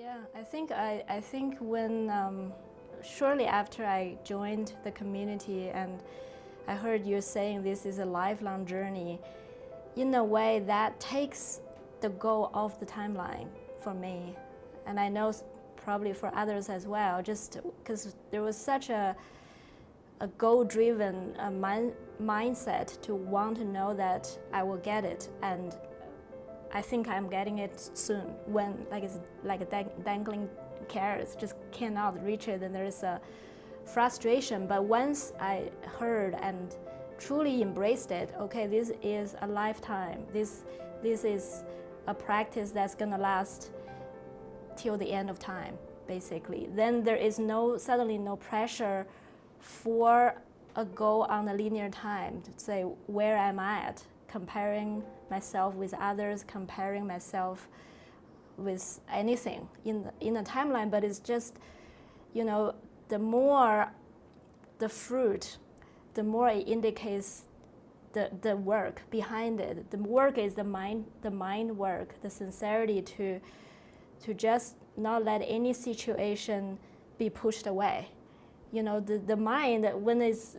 Yeah, I think I, I think when um, shortly after I joined the community and I heard you saying this is a lifelong journey, in a way that takes the goal off the timeline for me. And I know probably for others as well, just because there was such a, a goal-driven uh, mindset to want to know that I will get it and I think I'm getting it soon when like it's like a dangling carrots just cannot reach it and there's a frustration. But once I heard and truly embraced it okay this is a lifetime. This this is a practice that's gonna last till the end of time basically. Then there is no suddenly no pressure for a goal on a linear time to say where am I at comparing myself with others, comparing myself with anything in the, in the timeline, but it's just, you know, the more the fruit, the more it indicates the, the work behind it. The work is the mind, the mind work, the sincerity to, to just not let any situation be pushed away. You know, the, the mind, when it's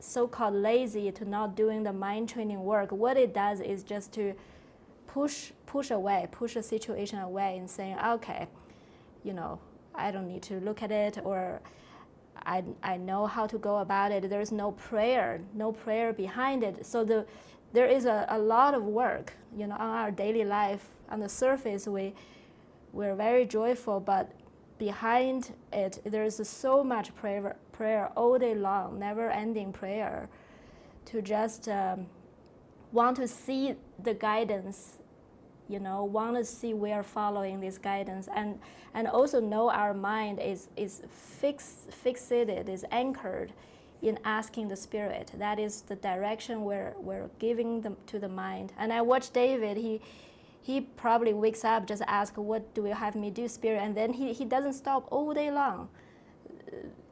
so-called lazy to not doing the mind training work, what it does is just to push, push away, push a situation away and saying, okay, you know, I don't need to look at it or I, I know how to go about it. There's no prayer, no prayer behind it. So the, there is a, a lot of work, you know, on our daily life. On the surface, we, we're very joyful, but behind it, there's so much prayer, prayer all day long, never-ending prayer, to just um, want to see the guidance, you know, want to see we are following this guidance, and and also know our mind is is fix, fixated, is anchored in asking the spirit. That is the direction we're we're giving them to the mind. And I watched David. He he probably wakes up, just ask, what do you have me do, spirit? And then he, he doesn't stop all day long.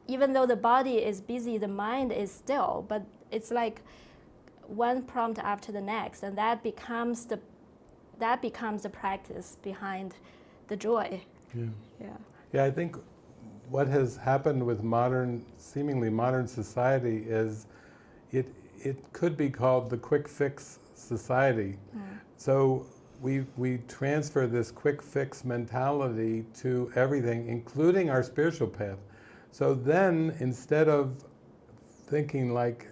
Even though the body is busy, the mind is still, but it's like one prompt after the next, and that becomes the, that becomes the practice behind the joy. Yeah. Yeah. Yeah, I think what has happened with modern, seemingly modern society is it, it could be called the quick fix society. Mm. So we, we transfer this quick fix mentality to everything, including our spiritual path. So then, instead of thinking like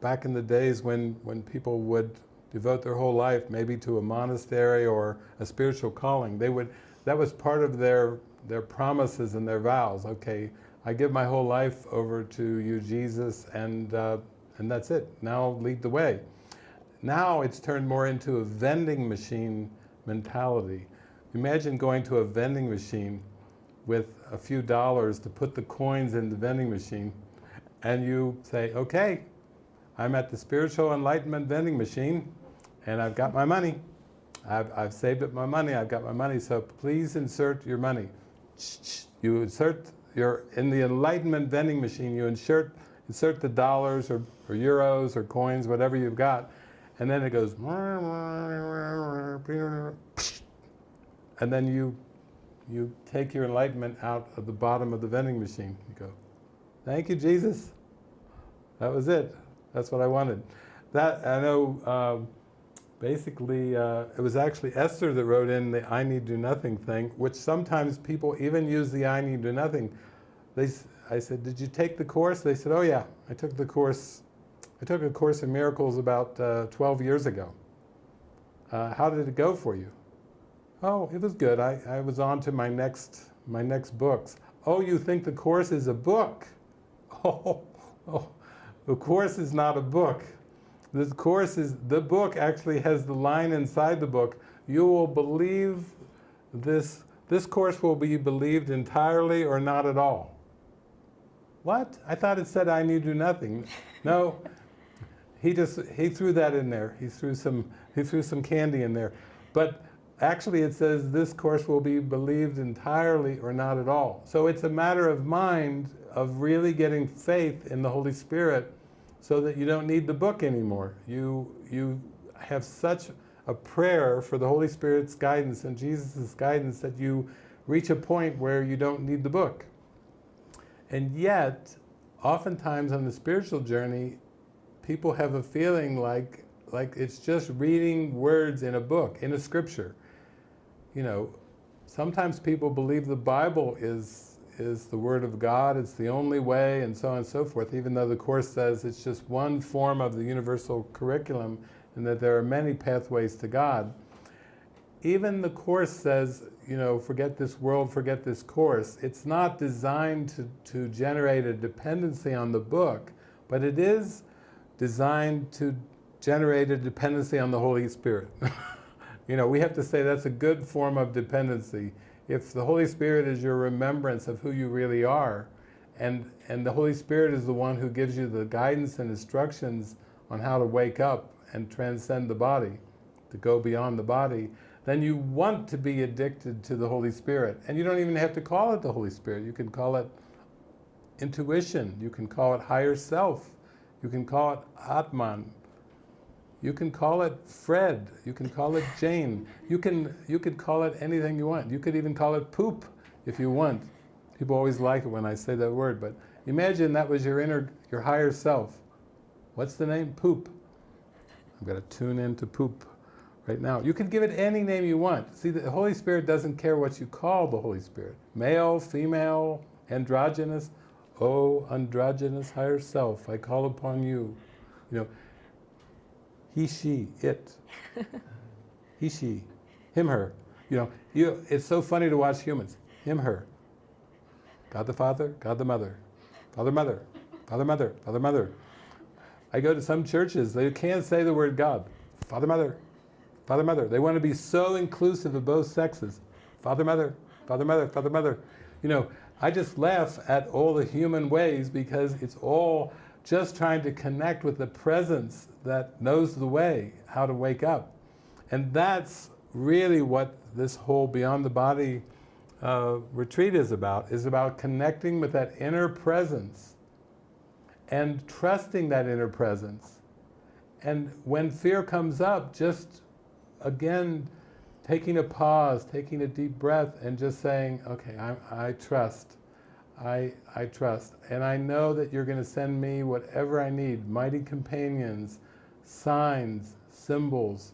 back in the days when, when people would devote their whole life maybe to a monastery or a spiritual calling, they would, that was part of their, their promises and their vows. Okay, I give my whole life over to you, Jesus, and, uh, and that's it. Now lead the way. Now it's turned more into a vending machine mentality. Imagine going to a vending machine with a few dollars to put the coins in the vending machine and you say, okay, I'm at the spiritual enlightenment vending machine and I've got my money. I've, I've saved up my money, I've got my money, so please insert your money. You insert your, in the enlightenment vending machine, you insert, insert the dollars or, or euros or coins, whatever you've got, and then it goes, and then you, you take your enlightenment out of the bottom of the vending machine. You go, thank you, Jesus. That was it. That's what I wanted. That, I know, uh, basically, uh, it was actually Esther that wrote in the I need do nothing thing, which sometimes people even use the I need do nothing. They, I said, did you take the course? They said, oh yeah, I took the course I took a Course in Miracles about uh, 12 years ago. Uh, how did it go for you? Oh, it was good. I, I was on to my next, my next books. Oh, you think the Course is a book? Oh, oh, the Course is not a book. The Course is, the book actually has the line inside the book, you will believe this, this Course will be believed entirely or not at all. What? I thought it said I need do nothing. No, he just, he threw that in there. He threw some, he threw some candy in there. But actually it says this course will be believed entirely or not at all. So it's a matter of mind of really getting faith in the Holy Spirit so that you don't need the book anymore. You, you have such a prayer for the Holy Spirit's guidance and Jesus' guidance that you reach a point where you don't need the book. And yet, oftentimes on the spiritual journey, people have a feeling like, like it's just reading words in a book, in a scripture. You know, sometimes people believe the Bible is, is the Word of God, it's the only way, and so on and so forth, even though the Course says it's just one form of the universal curriculum and that there are many pathways to God. Even the Course says, you know, forget this world, forget this Course. It's not designed to, to generate a dependency on the book, but it is designed to generate a dependency on the Holy Spirit. you know, we have to say that's a good form of dependency. If the Holy Spirit is your remembrance of who you really are, and, and the Holy Spirit is the one who gives you the guidance and instructions on how to wake up and transcend the body, to go beyond the body, then you want to be addicted to the Holy Spirit. And you don't even have to call it the Holy Spirit. You can call it intuition. You can call it higher self. You can call it Atman. You can call it Fred. You can call it Jane. You can you could call it anything you want. You could even call it poop if you want. People always like it when I say that word, but imagine that was your inner, your higher self. What's the name? Poop. I'm going to tune into poop right now. You can give it any name you want. See, the Holy Spirit doesn't care what you call the Holy Spirit. Male, female, androgynous. Oh, androgynous higher self, I call upon you. You know, he, she, it. he, she, him, her. You know, you, it's so funny to watch humans. Him, her. God the Father, God the Mother. Father, Mother. Father, Mother. Father, Mother. I go to some churches, they can't say the word God. Father, Mother. Father, Mother. They want to be so inclusive of both sexes. Father, Mother. Father, Mother. Father, Mother. You know, I just laugh at all the human ways because it's all just trying to connect with the presence that knows the way, how to wake up. And that's really what this whole Beyond the Body uh, retreat is about, is about connecting with that inner presence and trusting that inner presence. And when fear comes up, just again, taking a pause, taking a deep breath and just saying, okay, I, I trust. I, I trust. And I know that you're going to send me whatever I need, mighty companions, signs, symbols.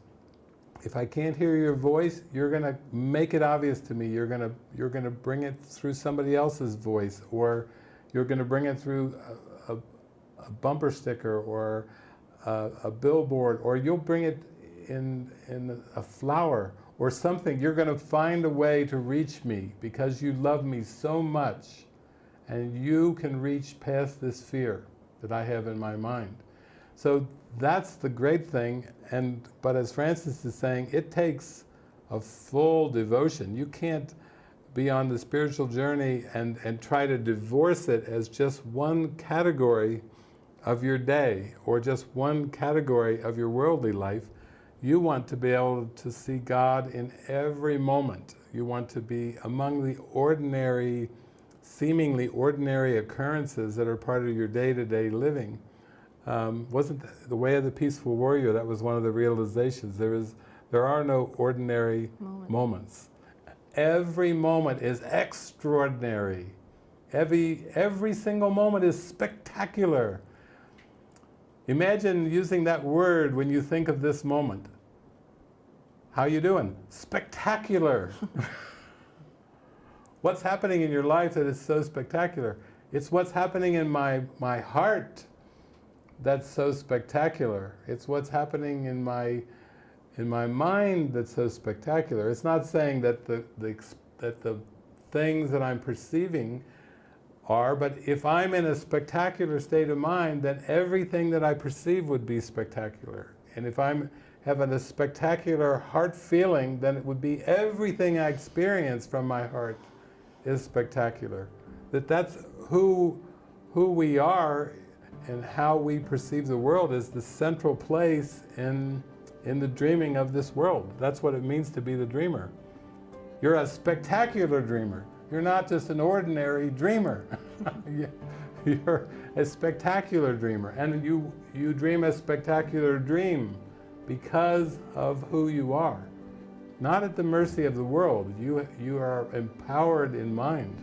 If I can't hear your voice, you're going to make it obvious to me. You're going to, you're going to bring it through somebody else's voice, or you're going to bring it through a, a, a bumper sticker or a, a billboard, or you'll bring it in, in a flower or something. You're going to find a way to reach me because you love me so much and you can reach past this fear that I have in my mind. So that's the great thing, and but as Francis is saying, it takes a full devotion. You can't be on the spiritual journey and, and try to divorce it as just one category of your day or just one category of your worldly life. You want to be able to see God in every moment. You want to be among the ordinary seemingly ordinary occurrences that are part of your day-to-day -day living. Um, wasn't the way of the peaceful warrior, that was one of the realizations. There, is, there are no ordinary moment. moments. Every moment is extraordinary. Every, every single moment is spectacular. Imagine using that word when you think of this moment. How you doing? Spectacular. what's happening in your life that is so spectacular? It's what's happening in my, my heart that's so spectacular. It's what's happening in my, in my mind that's so spectacular. It's not saying that the, the, that the things that I'm perceiving are, but if I'm in a spectacular state of mind, then everything that I perceive would be spectacular. And if I'm having a spectacular heart feeling, then it would be everything I experience from my heart is spectacular. That that's who, who we are and how we perceive the world is the central place in, in the dreaming of this world. That's what it means to be the dreamer. You're a spectacular dreamer. You're not just an ordinary dreamer. You're a spectacular dreamer. And you, you dream a spectacular dream because of who you are. not at the mercy of the world. You, you are empowered in mind.